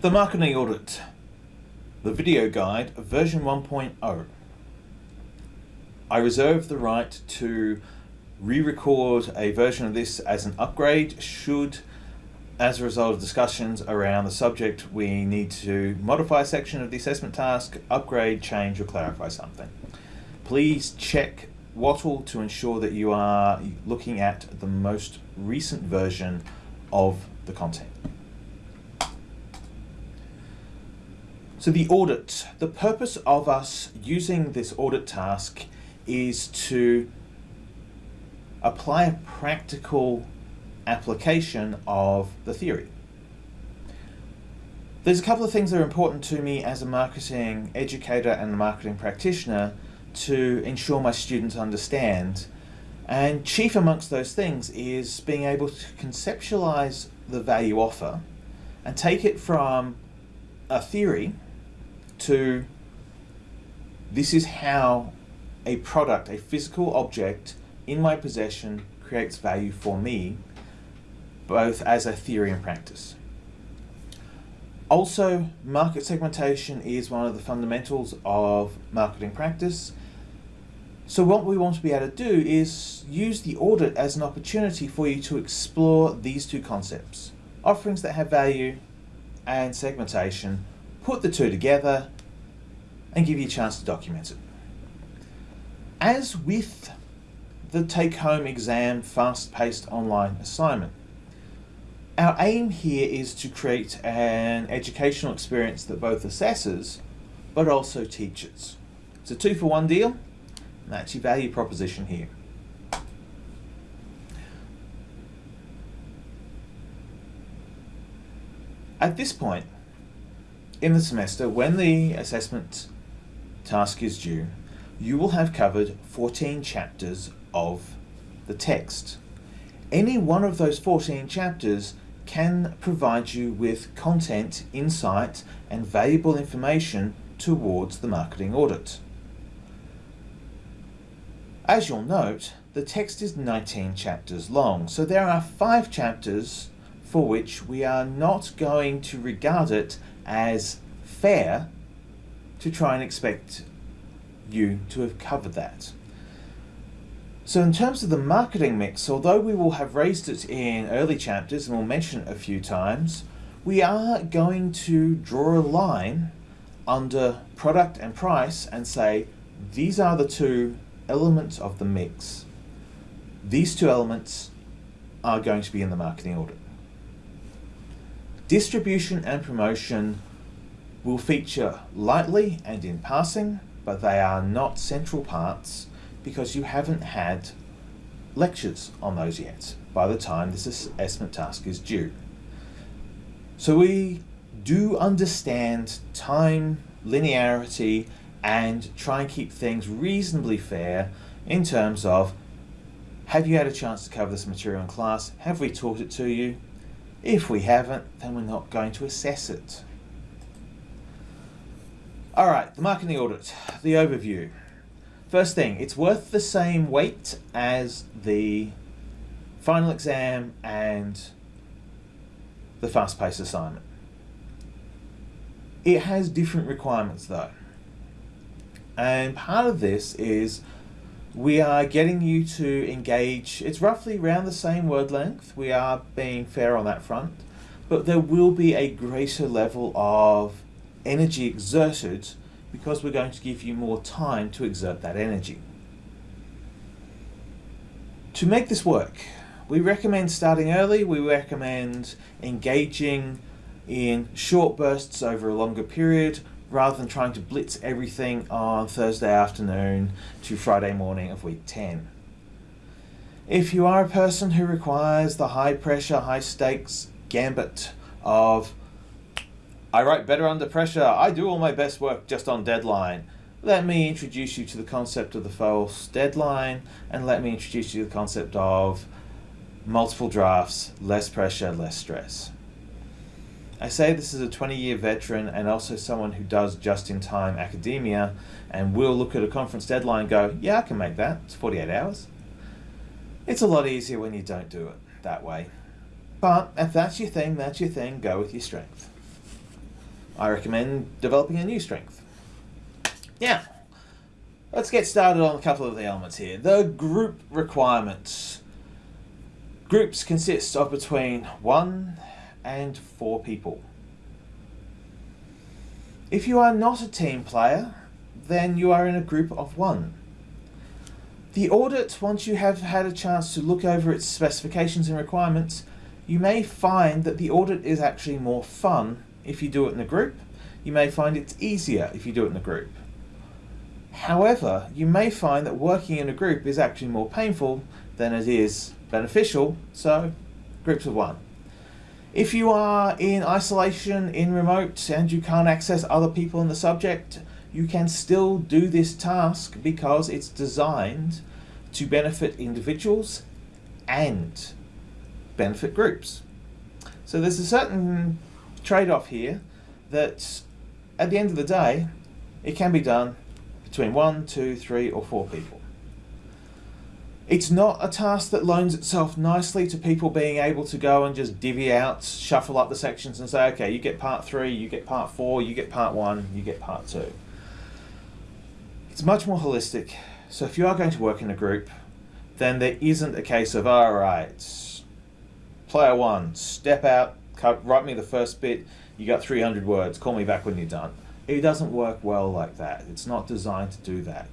The Marketing Audit, the video guide, version 1.0. I reserve the right to re-record a version of this as an upgrade should, as a result of discussions around the subject, we need to modify a section of the assessment task, upgrade, change or clarify something. Please check Wattle to ensure that you are looking at the most recent version of the content. So the audit, the purpose of us using this audit task is to apply a practical application of the theory. There's a couple of things that are important to me as a marketing educator and a marketing practitioner to ensure my students understand. And chief amongst those things is being able to conceptualize the value offer and take it from a theory to this is how a product, a physical object in my possession creates value for me, both as a theory and practice. Also, market segmentation is one of the fundamentals of marketing practice. So what we want to be able to do is use the audit as an opportunity for you to explore these two concepts. Offerings that have value and segmentation put the two together and give you a chance to document it. As with the take-home exam fast-paced online assignment, our aim here is to create an educational experience that both assesses but also teaches. It's a two for one deal, and that's your value proposition here. At this point in the semester, when the assessment task is due, you will have covered 14 chapters of the text. Any one of those 14 chapters can provide you with content, insight and valuable information towards the marketing audit. As you'll note, the text is 19 chapters long, so there are five chapters for which we are not going to regard it as fair to try and expect you to have covered that. So in terms of the marketing mix, although we will have raised it in early chapters and we'll mention it a few times, we are going to draw a line under product and price and say these are the two elements of the mix. These two elements are going to be in the marketing audit. Distribution and promotion will feature lightly and in passing, but they are not central parts because you haven't had lectures on those yet by the time this assessment task is due. So we do understand time, linearity, and try and keep things reasonably fair in terms of have you had a chance to cover this material in class? Have we taught it to you? If we haven't, then we're not going to assess it. Alright, the marketing audit, the overview. First thing, it's worth the same weight as the final exam and the fast-paced assignment. It has different requirements though. And part of this is we are getting you to engage, it's roughly around the same word length, we are being fair on that front, but there will be a greater level of energy exerted because we're going to give you more time to exert that energy. To make this work, we recommend starting early, we recommend engaging in short bursts over a longer period rather than trying to blitz everything on Thursday afternoon to Friday morning of week 10. If you are a person who requires the high pressure, high stakes gambit of I write better under pressure. I do all my best work just on deadline. Let me introduce you to the concept of the false deadline and let me introduce you to the concept of multiple drafts, less pressure, less stress. I say this as a 20 year veteran and also someone who does just in time academia and will look at a conference deadline and go, yeah, I can make that. It's 48 hours. It's a lot easier when you don't do it that way. But if that's your thing, that's your thing, go with your strength. I recommend developing a new strength. Now, let's get started on a couple of the elements here. The group requirements. Groups consist of between one and four people. If you are not a team player, then you are in a group of one. The audit, once you have had a chance to look over its specifications and requirements, you may find that the audit is actually more fun if you do it in a group. You may find it's easier if you do it in a group. However, you may find that working in a group is actually more painful than it is beneficial, so groups of one. If you are in isolation, in remote, and you can't access other people in the subject, you can still do this task because it's designed to benefit individuals and benefit groups. So there's a certain trade-off here that at the end of the day, it can be done between one, two, three, or four people. It's not a task that loans itself nicely to people being able to go and just divvy out, shuffle up the sections and say, okay, you get part three, you get part four, you get part one, you get part two. It's much more holistic. So if you are going to work in a group, then there isn't a case of, all right, player one, step out, write me the first bit, you got 300 words, call me back when you're done. It doesn't work well like that. It's not designed to do that.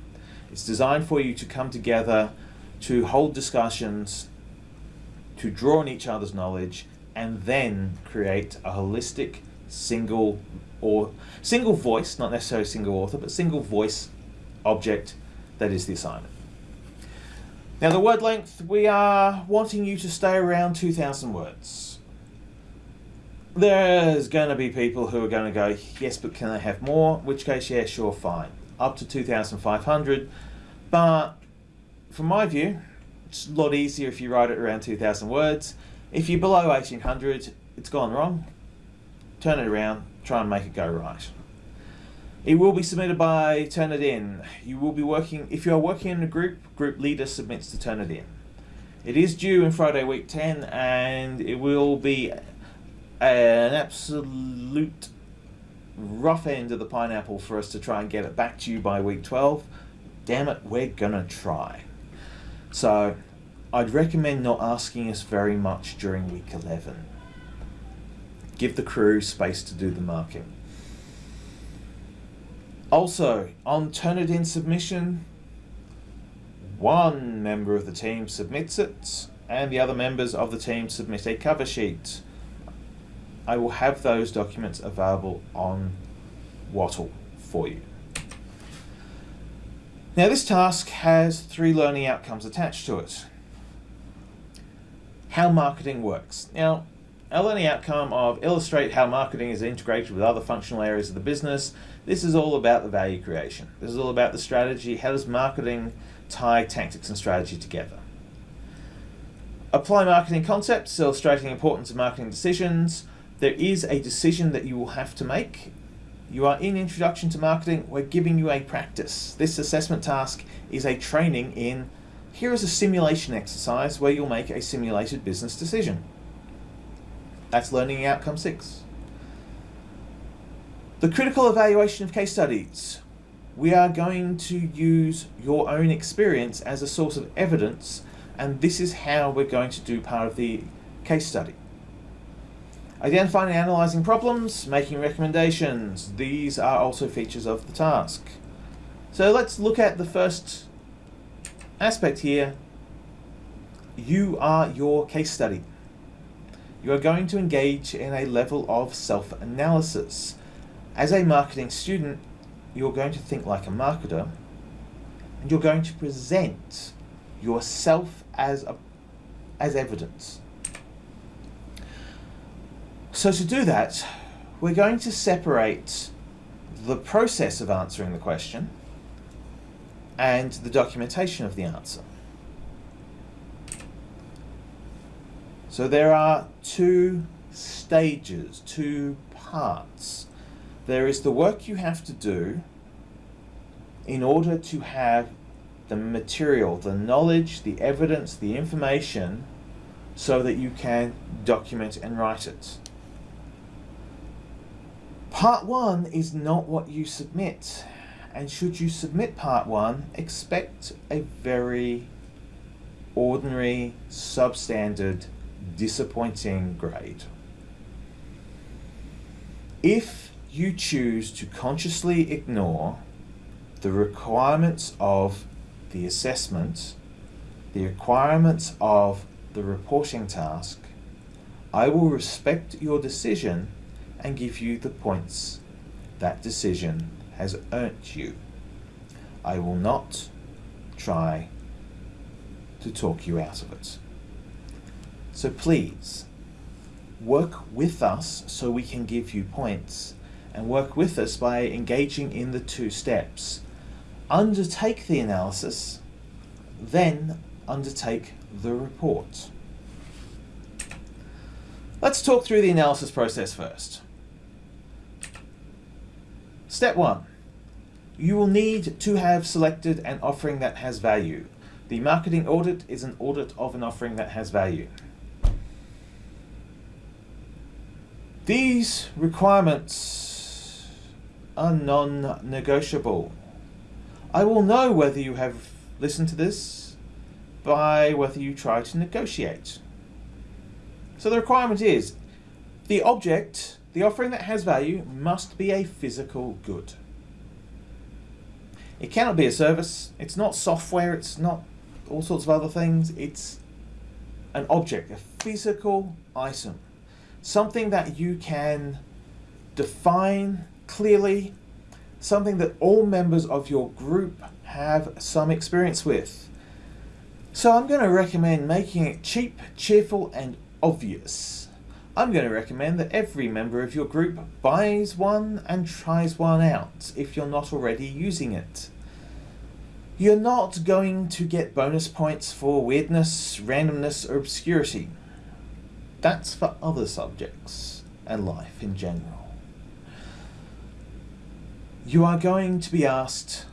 It's designed for you to come together, to hold discussions, to draw on each other's knowledge, and then create a holistic single or single voice, not necessarily single author, but single voice object that is the assignment. Now the word length, we are wanting you to stay around 2,000 words. There's going to be people who are going to go, yes, but can I have more? In which case, yeah, sure, fine. Up to 2,500. But from my view, it's a lot easier if you write it around 2,000 words. If you're below 1,800, it's gone wrong. Turn it around, try and make it go right. It will be submitted by Turnitin. You will be working, if you are working in a group, group leader submits to Turnitin. It is due in Friday week 10 and it will be an absolute rough end of the pineapple for us to try and get it back to you by week 12. Damn it, we're gonna try. So I'd recommend not asking us very much during week 11. Give the crew space to do the marking. Also, on Turnitin submission, one member of the team submits it and the other members of the team submit a cover sheet. I will have those documents available on Wattle for you. Now this task has three learning outcomes attached to it. How marketing works. Now, our learning outcome of illustrate how marketing is integrated with other functional areas of the business this is all about the value creation. This is all about the strategy. How does marketing tie tactics and strategy together? Apply marketing concepts, illustrating importance of marketing decisions. There is a decision that you will have to make. You are in Introduction to Marketing. We're giving you a practice. This assessment task is a training in, here is a simulation exercise where you'll make a simulated business decision. That's learning outcome six. The critical evaluation of case studies. We are going to use your own experience as a source of evidence and this is how we're going to do part of the case study. Identifying and analysing problems, making recommendations. These are also features of the task. So let's look at the first aspect here. You are your case study. You are going to engage in a level of self-analysis. As a marketing student, you're going to think like a marketer and you're going to present yourself as, a, as evidence. So to do that, we're going to separate the process of answering the question and the documentation of the answer. So there are two stages, two parts there is the work you have to do in order to have the material, the knowledge, the evidence, the information, so that you can document and write it. Part 1 is not what you submit. And should you submit Part 1, expect a very ordinary, substandard, disappointing grade. If you choose to consciously ignore the requirements of the assessment, the requirements of the reporting task, I will respect your decision and give you the points that decision has earned you. I will not try to talk you out of it. So please, work with us so we can give you points and work with us by engaging in the two steps. Undertake the analysis, then undertake the report. Let's talk through the analysis process first. Step one, you will need to have selected an offering that has value. The marketing audit is an audit of an offering that has value. These requirements are non-negotiable. I will know whether you have listened to this by whether you try to negotiate. So the requirement is the object, the offering that has value, must be a physical good. It cannot be a service, it's not software, it's not all sorts of other things, it's an object, a physical item. Something that you can define clearly, something that all members of your group have some experience with. So I'm going to recommend making it cheap, cheerful and obvious. I'm going to recommend that every member of your group buys one and tries one out if you're not already using it. You're not going to get bonus points for weirdness, randomness or obscurity. That's for other subjects and life in general. You are going to be asked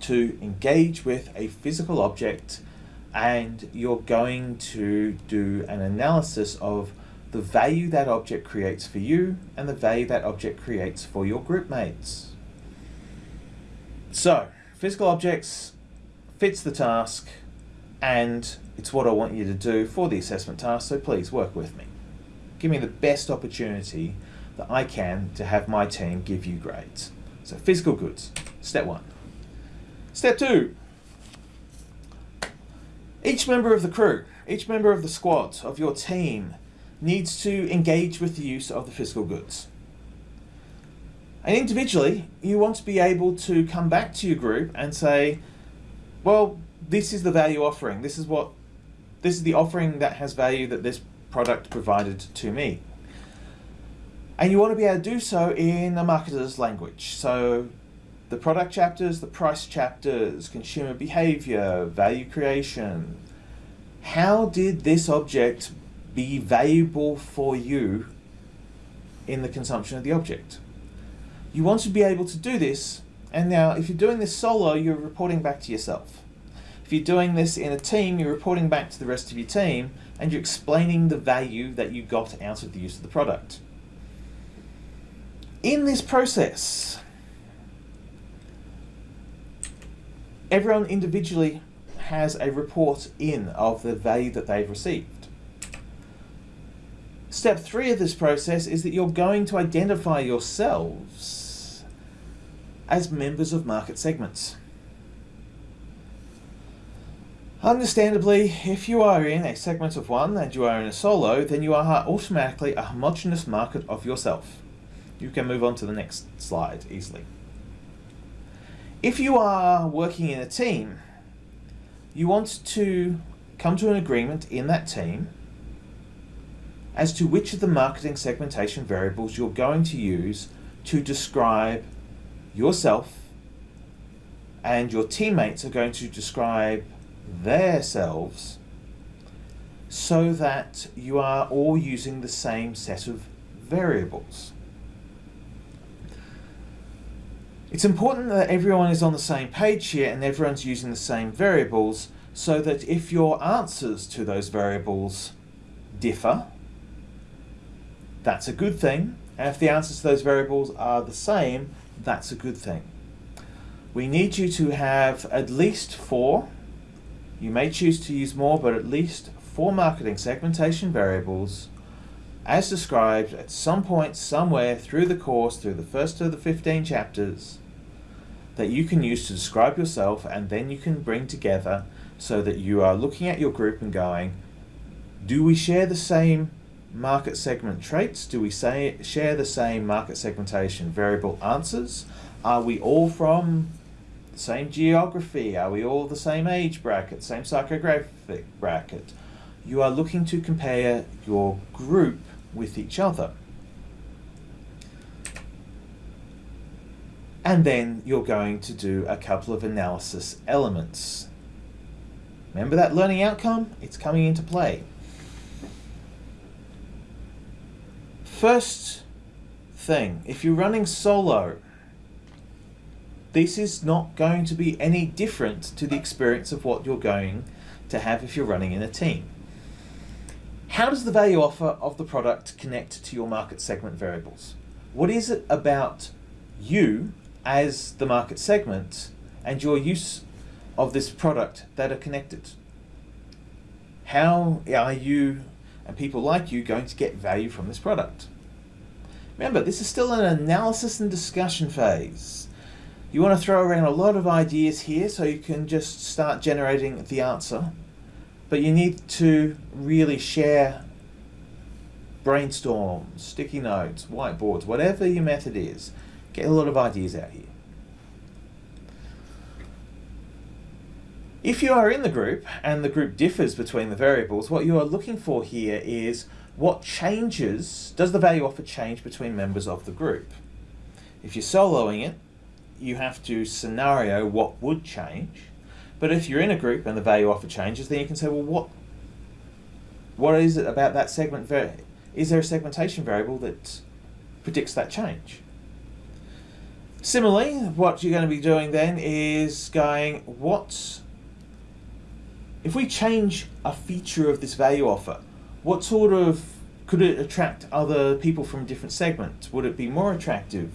to engage with a physical object and you're going to do an analysis of the value that object creates for you and the value that object creates for your group mates. So, physical objects fits the task and it's what I want you to do for the assessment task, so please work with me. Give me the best opportunity that I can to have my team give you grades. So physical goods, step one. Step two, each member of the crew, each member of the squad, of your team, needs to engage with the use of the physical goods. And individually, you want to be able to come back to your group and say, well, this is the value offering. This is what, this is the offering that has value that this product provided to me. And you want to be able to do so in a marketer's language. So the product chapters, the price chapters, consumer behavior, value creation. How did this object be valuable for you in the consumption of the object? You want to be able to do this, and now if you're doing this solo, you're reporting back to yourself. If you're doing this in a team, you're reporting back to the rest of your team, and you're explaining the value that you got out of the use of the product. In this process, everyone individually has a report in of the value that they've received. Step three of this process is that you're going to identify yourselves as members of market segments. Understandably, if you are in a segment of one and you are in a solo, then you are automatically a homogeneous market of yourself. You can move on to the next slide easily. If you are working in a team, you want to come to an agreement in that team as to which of the marketing segmentation variables you're going to use to describe yourself and your teammates are going to describe themselves so that you are all using the same set of variables. It's important that everyone is on the same page here and everyone's using the same variables so that if your answers to those variables differ, that's a good thing. And if the answers to those variables are the same, that's a good thing. We need you to have at least four, you may choose to use more, but at least four marketing segmentation variables as described at some point somewhere through the course, through the first of the 15 chapters, that you can use to describe yourself and then you can bring together so that you are looking at your group and going, do we share the same market segment traits? Do we say, share the same market segmentation variable answers? Are we all from the same geography? Are we all the same age bracket, same psychographic bracket? You are looking to compare your group with each other. And then you're going to do a couple of analysis elements. Remember that learning outcome? It's coming into play. First thing, if you're running solo, this is not going to be any different to the experience of what you're going to have if you're running in a team. How does the value offer of the product connect to your market segment variables? What is it about you as the market segment and your use of this product that are connected? How are you and people like you going to get value from this product? Remember, this is still an analysis and discussion phase. You want to throw around a lot of ideas here so you can just start generating the answer. But you need to really share brainstorm, sticky notes, whiteboards, whatever your method is. Get a lot of ideas out here. If you are in the group and the group differs between the variables, what you are looking for here is what changes, does the value offer change between members of the group? If you're soloing it, you have to scenario what would change. But if you're in a group and the value offer changes, then you can say, well, what, what is it about that segment? Is there a segmentation variable that predicts that change? Similarly, what you're going to be doing then is going, what, if we change a feature of this value offer, what sort of could it attract other people from different segments? Would it be more attractive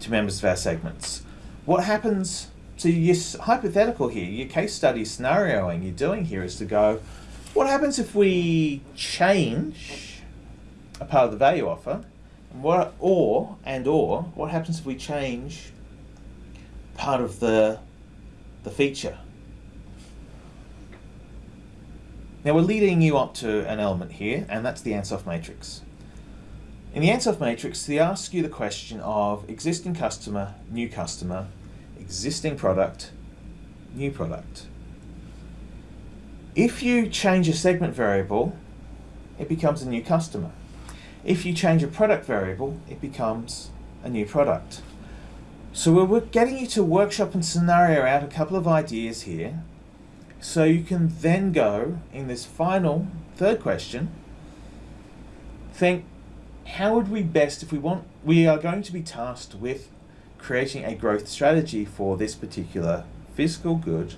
to members of our segments? What happens to your hypothetical here, your case study scenarioing you're doing here is to go, what happens if we change a part of the value offer? What or and or what happens if we change part of the the feature? Now we're leading you up to an element here, and that's the Ansoff matrix. In the Ansoff matrix, they ask you the question of existing customer, new customer, existing product, new product. If you change a segment variable, it becomes a new customer. If you change a product variable, it becomes a new product. So we're getting you to workshop and scenario out a couple of ideas here so you can then go in this final third question, think how would we best, if we want, we are going to be tasked with creating a growth strategy for this particular physical good.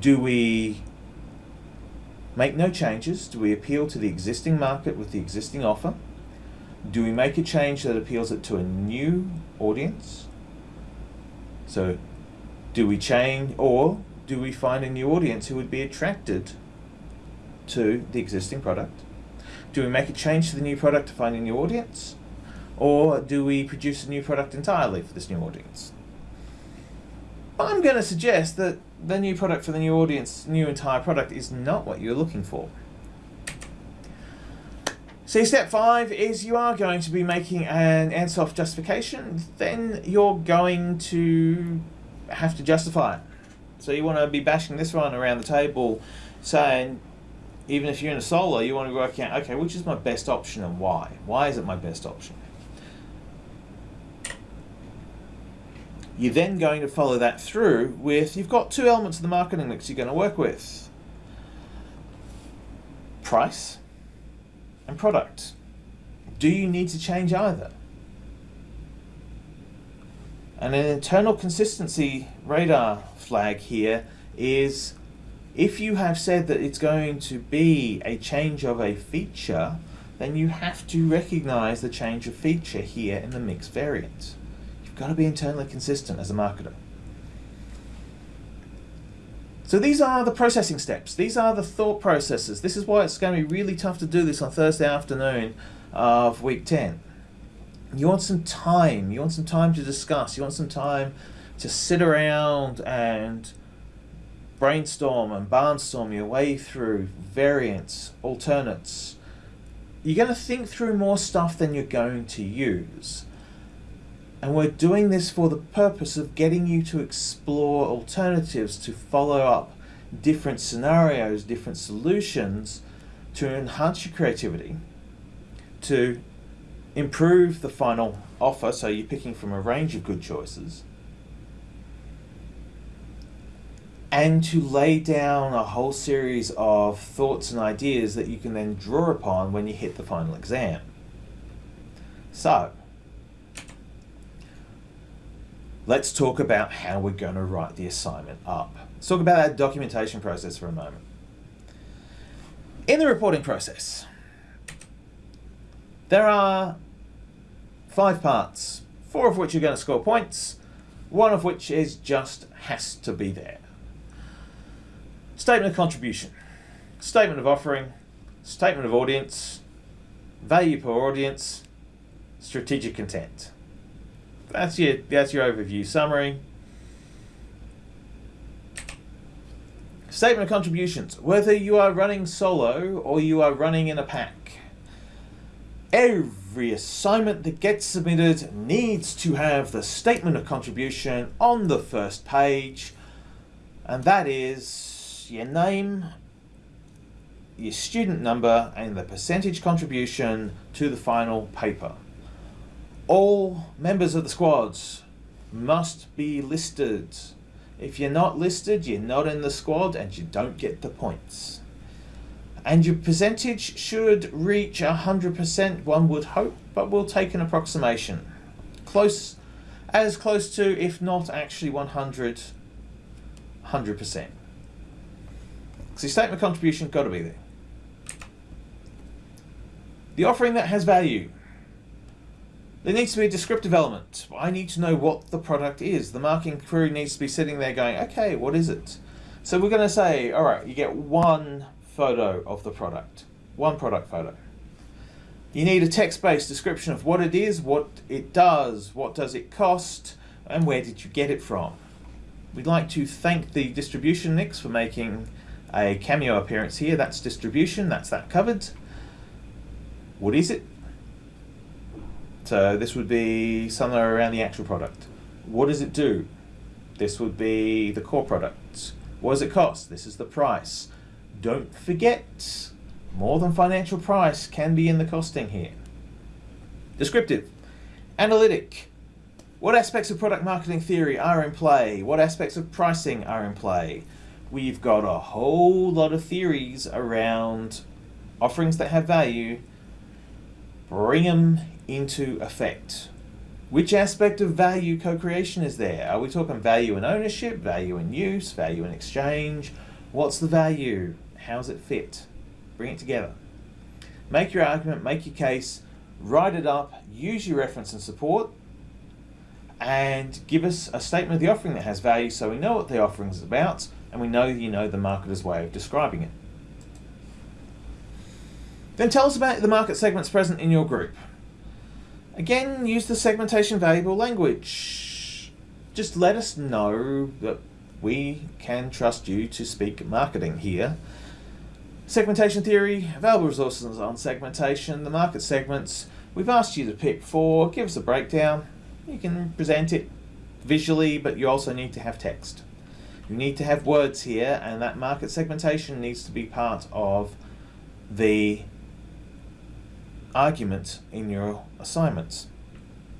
Do we make no changes? Do we appeal to the existing market with the existing offer? Do we make a change that appeals it to a new audience? So do we change or do we find a new audience who would be attracted to the existing product? Do we make a change to the new product to find a new audience? Or do we produce a new product entirely for this new audience? I'm going to suggest that the new product for the new audience, new entire product, is not what you're looking for. So step five is you are going to be making an Ansoff justification, then you're going to have to justify it. So you want to be bashing this one around the table, saying, even if you're in a solo, you want to work out, okay, which is my best option and why? Why is it my best option? You're then going to follow that through with, you've got two elements of the marketing mix you're going to work with. Price and product. Do you need to change either? And an internal consistency radar flag here is if you have said that it's going to be a change of a feature, then you have to recognize the change of feature here in the mixed variant. You've got to be internally consistent as a marketer. So these are the processing steps. These are the thought processes. This is why it's going to be really tough to do this on Thursday afternoon of week 10. You want some time. You want some time to discuss. You want some time to sit around and brainstorm and barnstorm your way through variants, alternates. You're going to think through more stuff than you're going to use. And we're doing this for the purpose of getting you to explore alternatives to follow up different scenarios, different solutions to enhance your creativity, to improve the final offer, so you're picking from a range of good choices, and to lay down a whole series of thoughts and ideas that you can then draw upon when you hit the final exam. So, let's talk about how we're going to write the assignment up. Let's talk about that documentation process for a moment. In the reporting process, there are five parts, four of which are going to score points, one of which is just has to be there. Statement of contribution, statement of offering, statement of audience, value per audience, strategic intent. That's your that's your overview summary. Statement of contributions. Whether you are running solo or you are running in a pack, every assignment that gets submitted needs to have the statement of contribution on the first page, and that is your name, your student number, and the percentage contribution to the final paper. All members of the squads must be listed. If you're not listed, you're not in the squad and you don't get the points. And your percentage should reach 100%, one would hope, but we'll take an approximation. Close, as close to, if not actually 100, 100%. So statement contribution got to be there. The offering that has value. There needs to be a descriptive element. I need to know what the product is. The marketing crew needs to be sitting there going, okay, what is it? So we're going to say, all right, you get one photo of the product, one product photo. You need a text-based description of what it is, what it does, what does it cost, and where did you get it from. We'd like to thank the distribution Nix for making a cameo appearance here. That's distribution, that's that covered. What is it? So this would be somewhere around the actual product. What does it do? This would be the core product. What does it cost? This is the price. Don't forget, more than financial price can be in the costing here. Descriptive. Analytic. What aspects of product marketing theory are in play? What aspects of pricing are in play? we've got a whole lot of theories around offerings that have value, bring them into effect. Which aspect of value co-creation is there? Are we talking value in ownership, value in use, value in exchange? What's the value? How's it fit? Bring it together. Make your argument, make your case, write it up, use your reference and support, and give us a statement of the offering that has value so we know what the offering is about, and we know you know the marketer's way of describing it. Then tell us about the market segments present in your group. Again, use the segmentation valuable language. Just let us know that we can trust you to speak marketing here. Segmentation theory, available resources on segmentation, the market segments. We've asked you to pick four, give us a breakdown. You can present it visually, but you also need to have text. You need to have words here, and that market segmentation needs to be part of the argument in your assignments.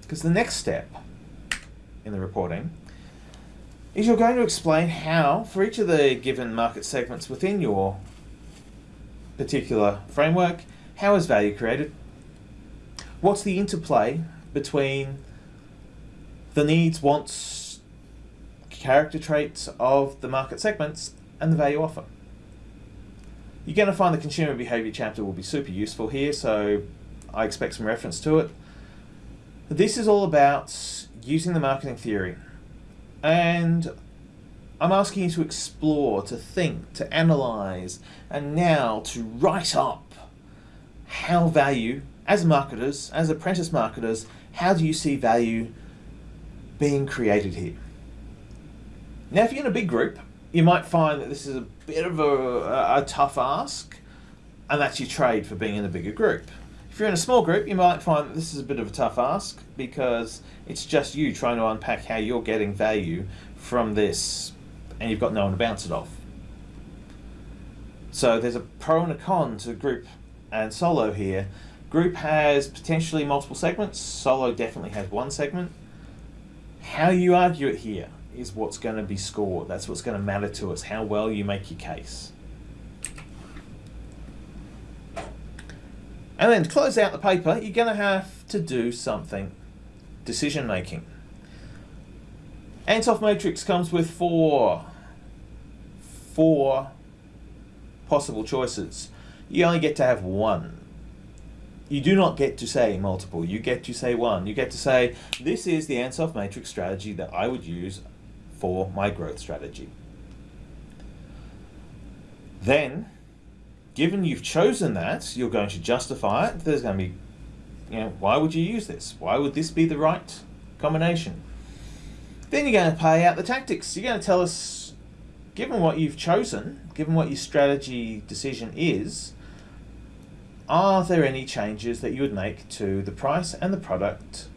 Because the next step in the reporting is you're going to explain how, for each of the given market segments within your particular framework, how is value created? What's the interplay between the needs, wants, character traits of the market segments and the value offer. You're going to find the consumer behavior chapter will be super useful here, so I expect some reference to it. This is all about using the marketing theory. And I'm asking you to explore, to think, to analyze, and now to write up how value, as marketers, as apprentice marketers, how do you see value being created here? Now, if you're in a big group, you might find that this is a bit of a, a tough ask, and that's your trade for being in a bigger group. If you're in a small group, you might find that this is a bit of a tough ask because it's just you trying to unpack how you're getting value from this and you've got no one to bounce it off. So there's a pro and a con to group and solo here. Group has potentially multiple segments, solo definitely has one segment. How you argue it here is what's going to be scored. That's what's going to matter to us, how well you make your case. And then to close out the paper, you're going to have to do something. Decision making. Ansoff Matrix comes with four, four possible choices. You only get to have one. You do not get to say multiple, you get to say one. You get to say, this is the Ansoff Matrix strategy that I would use for my growth strategy. Then, given you've chosen that, you're going to justify it. There's going to be, you know, why would you use this? Why would this be the right combination? Then you're going to pay out the tactics. You're going to tell us, given what you've chosen, given what your strategy decision is, are there any changes that you would make to the price and the product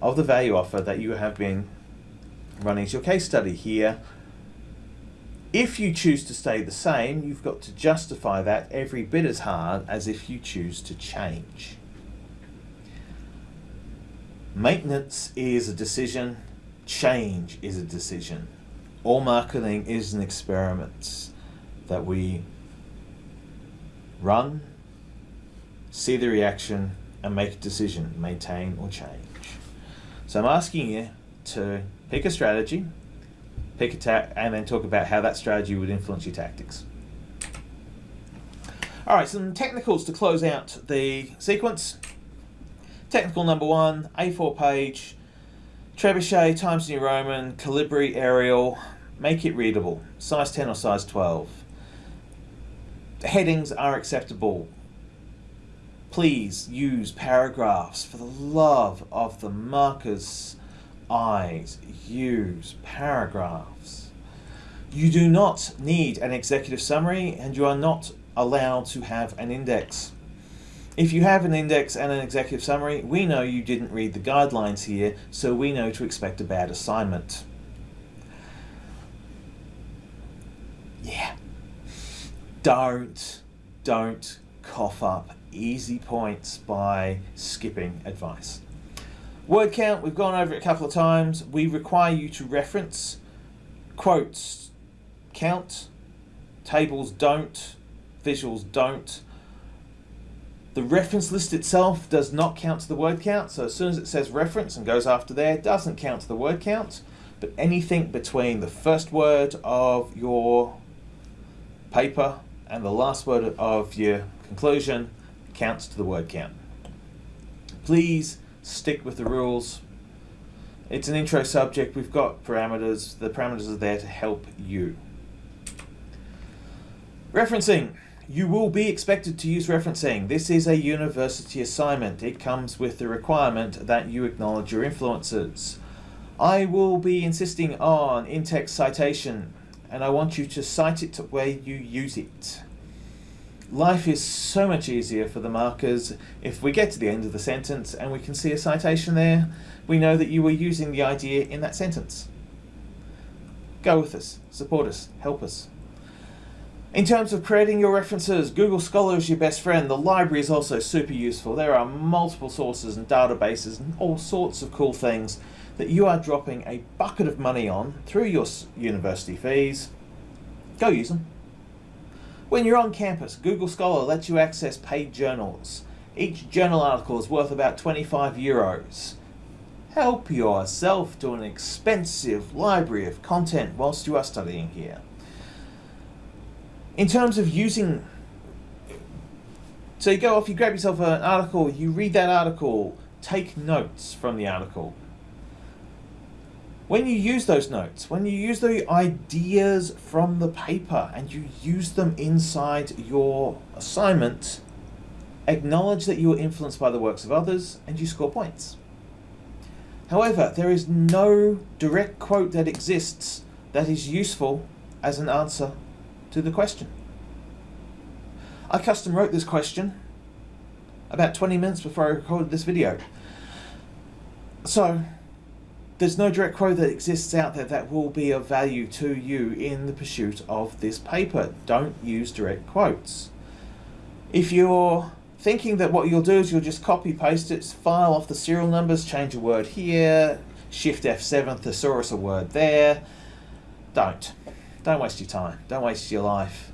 of the value offer that you have been running as your case study here. If you choose to stay the same, you've got to justify that every bit as hard as if you choose to change. Maintenance is a decision, change is a decision. All marketing is an experiment that we run, see the reaction, and make a decision, maintain or change. So I'm asking you to pick a strategy, pick a ta- and then talk about how that strategy would influence your tactics. All right, some technicals to close out the sequence. Technical number one, A4 page, Trebuchet, Times New Roman, Calibri Arial, make it readable, size 10 or size 12. Headings are acceptable. Please use paragraphs for the love of the markers eyes, use paragraphs. You do not need an executive summary and you are not allowed to have an index. If you have an index and an executive summary, we know you didn't read the guidelines here, so we know to expect a bad assignment. Yeah. Don't, don't cough up easy points by skipping advice. Word count, we've gone over it a couple of times. We require you to reference quotes count, tables don't, visuals don't. The reference list itself does not count to the word count, so as soon as it says reference and goes after there, it doesn't count to the word count, but anything between the first word of your paper and the last word of your conclusion counts to the word count. Please stick with the rules. It's an intro subject, we've got parameters, the parameters are there to help you. Referencing. You will be expected to use referencing. This is a university assignment. It comes with the requirement that you acknowledge your influences. I will be insisting on in-text citation and I want you to cite it where you use it. Life is so much easier for the markers if we get to the end of the sentence and we can see a citation there, we know that you were using the idea in that sentence. Go with us, support us, help us. In terms of creating your references, Google Scholar is your best friend. The library is also super useful. There are multiple sources and databases and all sorts of cool things that you are dropping a bucket of money on through your university fees. Go use them. When you're on campus, Google Scholar lets you access paid journals. Each journal article is worth about 25 euros. Help yourself to an expensive library of content whilst you are studying here. In terms of using So you go off, you grab yourself an article, you read that article, take notes from the article. When you use those notes, when you use the ideas from the paper and you use them inside your assignment, acknowledge that you were influenced by the works of others and you score points. However, there is no direct quote that exists that is useful as an answer to the question. I custom wrote this question about 20 minutes before I recorded this video. So, there's no direct quote that exists out there that will be of value to you in the pursuit of this paper. Don't use direct quotes. If you're thinking that what you'll do is you'll just copy paste it, file off the serial numbers, change a word here, shift F7 thesaurus a word there, don't. Don't waste your time. Don't waste your life.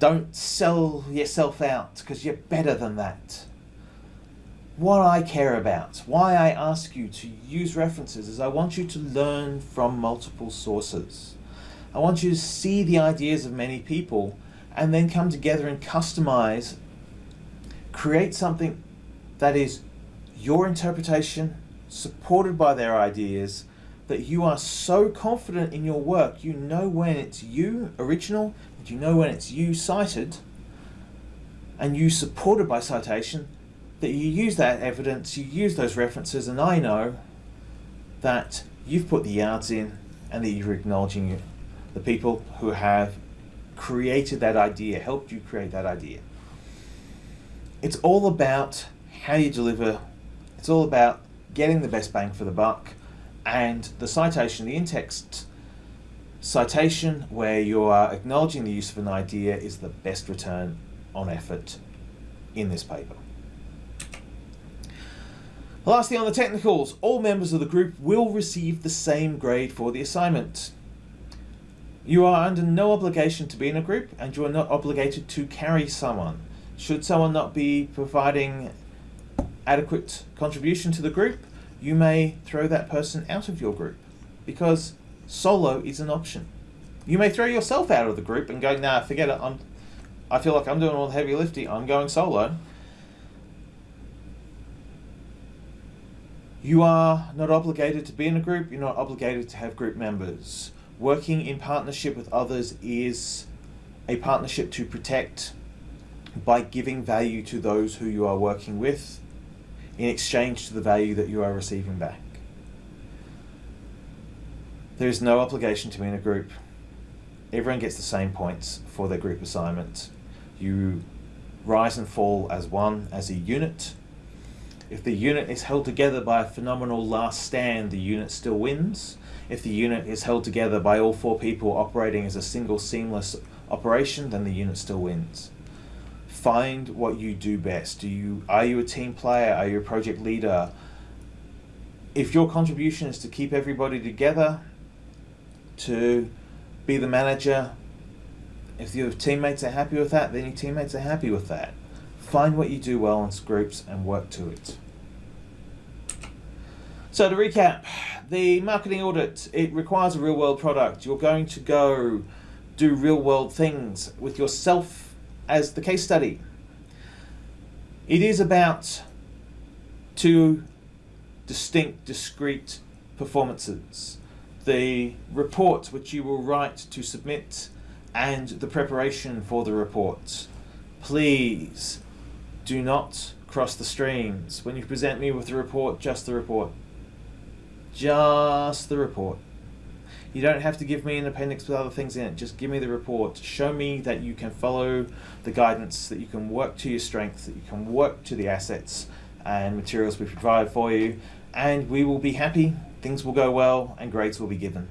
Don't sell yourself out because you're better than that. What I care about, why I ask you to use references is I want you to learn from multiple sources. I want you to see the ideas of many people and then come together and customize, create something that is your interpretation, supported by their ideas, that you are so confident in your work, you know when it's you, original, you know when it's you cited and you supported by citation that you use that evidence, you use those references, and I know that you've put the yards in and that you're acknowledging the people who have created that idea, helped you create that idea. It's all about how you deliver, it's all about getting the best bang for the buck, and the citation, the in-text Citation, where you are acknowledging the use of an idea, is the best return on effort in this paper. Lastly, on the technicals, all members of the group will receive the same grade for the assignment. You are under no obligation to be in a group and you are not obligated to carry someone. Should someone not be providing adequate contribution to the group, you may throw that person out of your group because solo is an option. You may throw yourself out of the group and go, nah, forget it. I'm, I feel like I'm doing all the heavy lifting. I'm going solo. You are not obligated to be in a group. You're not obligated to have group members. Working in partnership with others is a partnership to protect by giving value to those who you are working with in exchange to the value that you are receiving back. There is no obligation to be in a group. Everyone gets the same points for their group assignment. You rise and fall as one, as a unit. If the unit is held together by a phenomenal last stand, the unit still wins. If the unit is held together by all four people operating as a single seamless operation, then the unit still wins. Find what you do best. Do you are you a team player? Are you a project leader? If your contribution is to keep everybody together, to be the manager. If your teammates are happy with that, then your teammates are happy with that. Find what you do well in groups and work to it. So to recap, the marketing audit, it requires a real world product. You're going to go do real world things with yourself as the case study. It is about two distinct, discrete performances the report which you will write to submit and the preparation for the report. Please do not cross the streams. When you present me with the report, just the report. Just the report. You don't have to give me an appendix with other things in it. Just give me the report. Show me that you can follow the guidance, that you can work to your strengths, that you can work to the assets and materials we provide for you, and we will be happy things will go well and grades will be given.